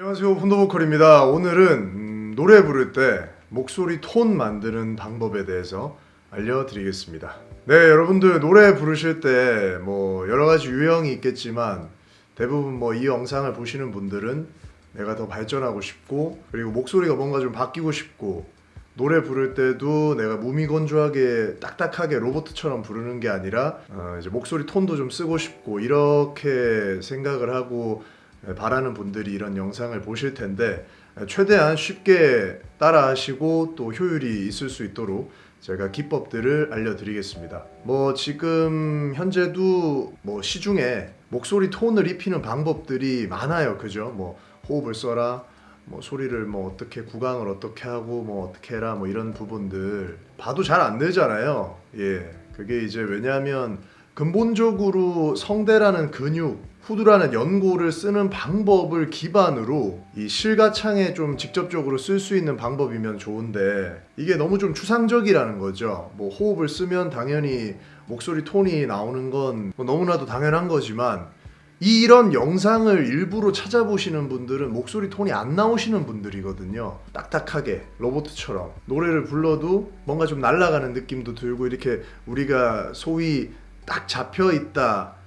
안녕하세요 혼도보컬입니다. 오늘은 음, 노래 부를 때 목소리 톤 만드는 방법에 대해서 알려드리겠습니다. 네 여러분들 노래 부르실 때 뭐 여러가지 유형이 있겠지만 대부분 뭐 이 영상을 보시는 분들은 내가 더 발전하고 싶고 그리고 목소리가 뭔가 좀 바뀌고 싶고 노래 부를 때도 내가 무미건조하게 딱딱하게 로봇처럼 부르는 게 아니라 어, 이제 목소리 톤도 좀 쓰고 싶고 이렇게 생각을 하고 바라는 분들이 이런 영상을 보실 텐데 최대한 쉽게 따라하시고 또 효율이 있을 수 있도록 제가 기법들을 알려드리겠습니다. 뭐 지금 현재도 뭐 시중에 목소리 톤을 입히는 방법들이 많아요. 그죠? 뭐 호흡을 써라. 뭐 소리를 뭐 어떻게 구강을 어떻게 하고 뭐 어떻게 해라 뭐 이런 부분들 봐도 잘 안 되잖아요. 예. 그게 이제 왜냐하면 근본적으로 성대라는 근육, 후두라는 연고를 쓰는 방법을 기반으로 이 실가창에 좀 직접적으로 쓸 수 있는 방법이면 좋은데 이게 너무 좀 추상적이라는 거죠. 뭐 호흡을 쓰면 당연히 목소리 톤이 나오는 건 뭐 너무나도 당연한 거지만 이런 영상을 일부러 찾아보시는 분들은 목소리 톤이 안 나오시는 분들이거든요. 딱딱하게 로봇처럼 노래를 불러도 뭔가 좀 날아가는 느낌도 들고 이렇게 우리가 소위 딱 잡혀 있다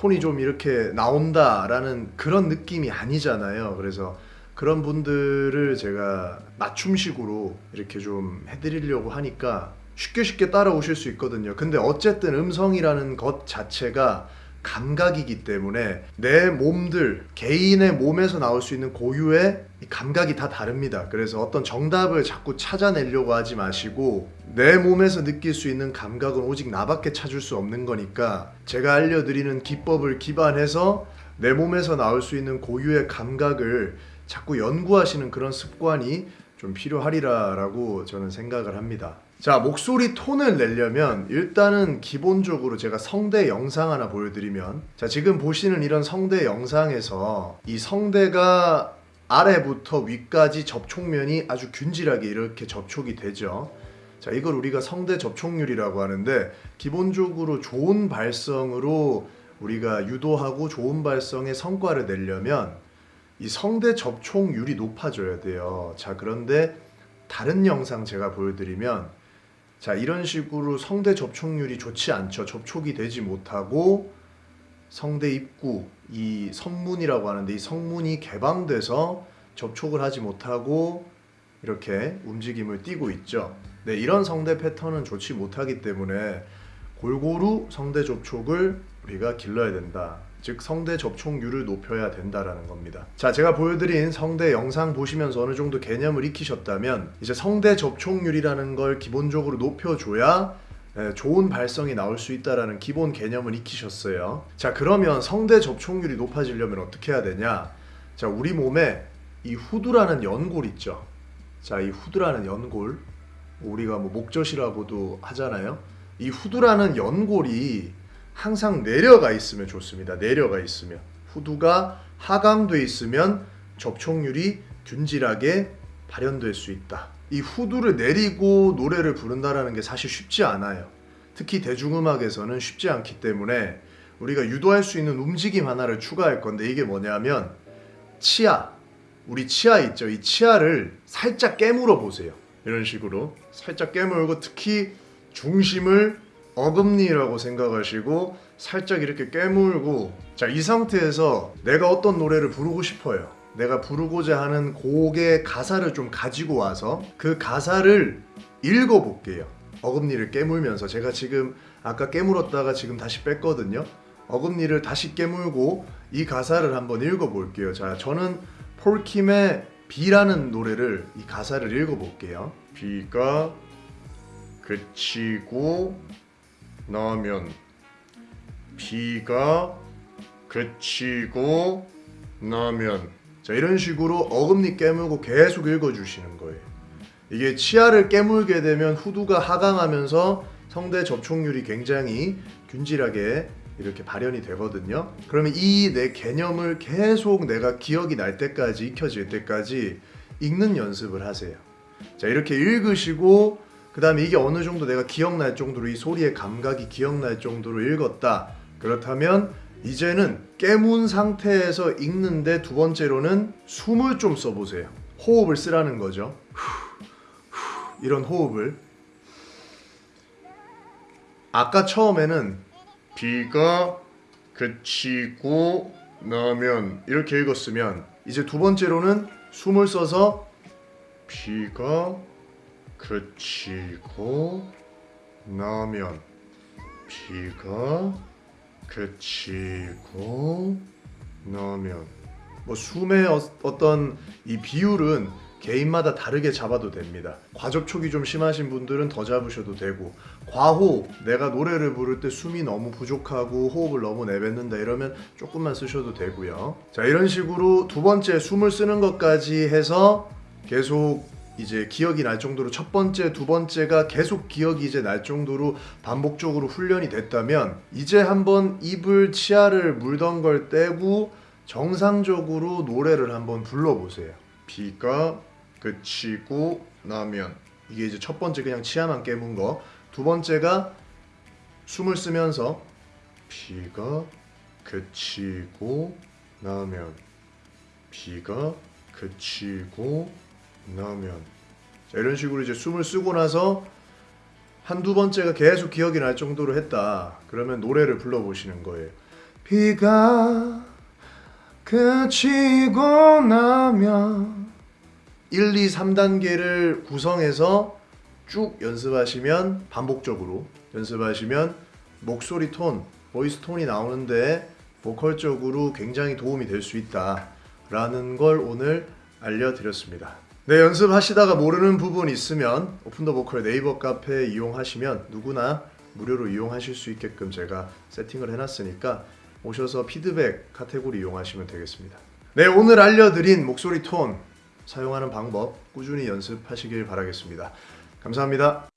톤이 좀 이렇게 나온다라는 그런 느낌이 아니잖아요. 그래서 그런 분들을 제가 맞춤식으로 이렇게 좀 해드리려고 하니까 쉽게 쉽게 따라오실 수 있거든요. 근데 어쨌든 음성이라는 것 자체가 감각이기 때문에 내 몸들 개인의 몸에서 나올 수 있는 고유의 감각이 다 다릅니다. 그래서 어떤 정답을 자꾸 찾아내려고 하지 마시고 내 몸에서 느낄 수 있는 감각은 오직 나밖에 찾을 수 없는 거니까 제가 알려드리는 기법을 기반해서 내 몸에서 나올 수 있는 고유의 감각을 자꾸 연구하시는 그런 습관이 좀 필요하리라 라고 저는 생각을 합니다. 자 목소리 톤을 내려면 일단은 기본적으로 제가 성대 영상 하나 보여드리면 자 지금 보시는 이런 성대 영상에서 이 성대가 아래부터 위까지 접촉면이 아주 균질하게 이렇게 접촉이 되죠 자 이걸 우리가 성대 접촉률이라고 하는데 기본적으로 좋은 발성으로 우리가 유도하고 좋은 발성의 성과를 내려면 이 성대 접촉률이 높아져야 돼요 자 그런데 다른 영상 제가 보여드리면 자 이런 식으로 성대 접촉률이 좋지 않죠. 접촉이 되지 못하고 성대 입구 이 성문이라고 하는데 이 성문이 개방돼서 접촉을 하지 못하고 이렇게 움직임을 띠고 있죠. 네, 이런 성대 패턴은 좋지 못하기 때문에 골고루 성대 접촉을 우리가 길러야 된다. 즉 성대 접촉률을 높여야 된다라는 겁니다. 자, 제가 보여드린 성대 영상 보시면서 어느 정도 개념을 익히셨다면 이제 성대 접촉률이라는 걸 기본적으로 높여줘야 예, 좋은 발성이 나올 수 있다라는 기본 개념을 익히셨어요. 자, 그러면 성대 접촉률이 높아지려면 어떻게 해야 되냐? 자, 우리 몸에 이 후두라는 연골 있죠. 자, 이 후두라는 연골 우리가 뭐 목젖이라고도 하잖아요. 이 후두라는 연골이 항상 내려가 있으면 좋습니다. 내려가 있으면 후두가 하강돼 있으면 접촉률이 균질하게 발현될 수 있다. 이 후두를 내리고 노래를 부른다는 게 사실 쉽지 않아요. 특히 대중음악에서는 쉽지 않기 때문에 우리가 유도할 수 있는 움직임 하나를 추가할 건데 이게 뭐냐면 치아 우리 치아 있죠 이 치아를 살짝 깨물어 보세요 이런 식으로 살짝 깨물고 특히 중심을 어금니라고 생각하시고 살짝 이렇게 깨물고 자 이 상태에서 내가 어떤 노래를 부르고 싶어요. 내가 부르고자 하는 곡의 가사를 좀 가지고 와서 그 가사를 읽어 볼게요. 어금니를 깨물면서. 제가 지금 아까 깨물었다가 지금 다시 뺐거든요. 어금니를 다시 깨물고 이 가사를 한번 읽어 볼게요. 자 저는 폴킴의 비라는 노래를 이 가사를 읽어 볼게요. 비가 그치고 나면 비가 그치고 나면. 자 이런 식으로 어금니 깨물고 계속 읽어주시는 거예요. 이게 치아를 깨물게 되면 후두가 하강하면서 성대 접촉률이 굉장히 균질하게 이렇게 발현이 되거든요 그러면 이 내 개념을 계속 내가 기억이 날 때까지 익혀질 때까지 읽는 연습을 하세요 자 이렇게 읽으시고 그 다음에 이게 어느 정도 내가 기억날 정도로 이 소리의 감각이 기억날 정도로 읽었다 그렇다면 이제는 깨문 상태에서 읽는데 두 번째로는 숨을 좀 써보세요. 호흡을 쓰라는 거죠. 이런 호흡을 아까 처음에는 비가 그치고 나면 이렇게 읽었으면 이제 두 번째로는 숨을 써서 비가 그치고 나면 비가 그치고 나면 뭐 숨의 어, 어떤 이 비율은 개인마다 다르게 잡아도 됩니다. 과접촉이 좀 심하신 분들은 더 잡으셔도 되고 과호흡 내가 노래를 부를 때 숨이 너무 부족하고 호흡을 너무 내뱉는다 이러면 조금만 쓰셔도 되고요. 자 이런 식으로 두 번째 숨을 쓰는 것까지 해서 계속 이제 기억이 날 정도로 첫 번째, 두 번째가 계속 기억이 이제 날 정도로 반복적으로 훈련이 됐다면 이제 한번 입을 치아를 물던 걸 떼고 정상적으로 노래를 한번 불러보세요. 비가 그치고 나면 이게 이제 첫 번째 그냥 치아만 깨문 거. 두 번째가 숨을 쓰면서 비가 그치고 나면 비가 그치고 나면 자, 이런 식으로 이제 숨을 쓰고 나서 한두 번째가 계속 기억이 날 정도로 했다. 그러면 노래를 불러보시는 거예요. 비가 그치고 나면 1, 2, 3단계를 구성해서 쭉 연습하시면 반복적으로 연습하시면 목소리 톤, 보이스 톤이 나오는데 보컬적으로 굉장히 도움이 될 수 있다 라는 걸 오늘 알려드렸습니다. 네, 연습하시다가 모르는 부분 있으면 Open the Vocal 네이버 카페 이용하시면 누구나 무료로 이용하실 수 있게끔 제가 세팅을 해놨으니까 오셔서 피드백 카테고리 이용하시면 되겠습니다. 네, 오늘 알려드린 목소리 톤 사용하는 방법 꾸준히 연습하시길 바라겠습니다. 감사합니다.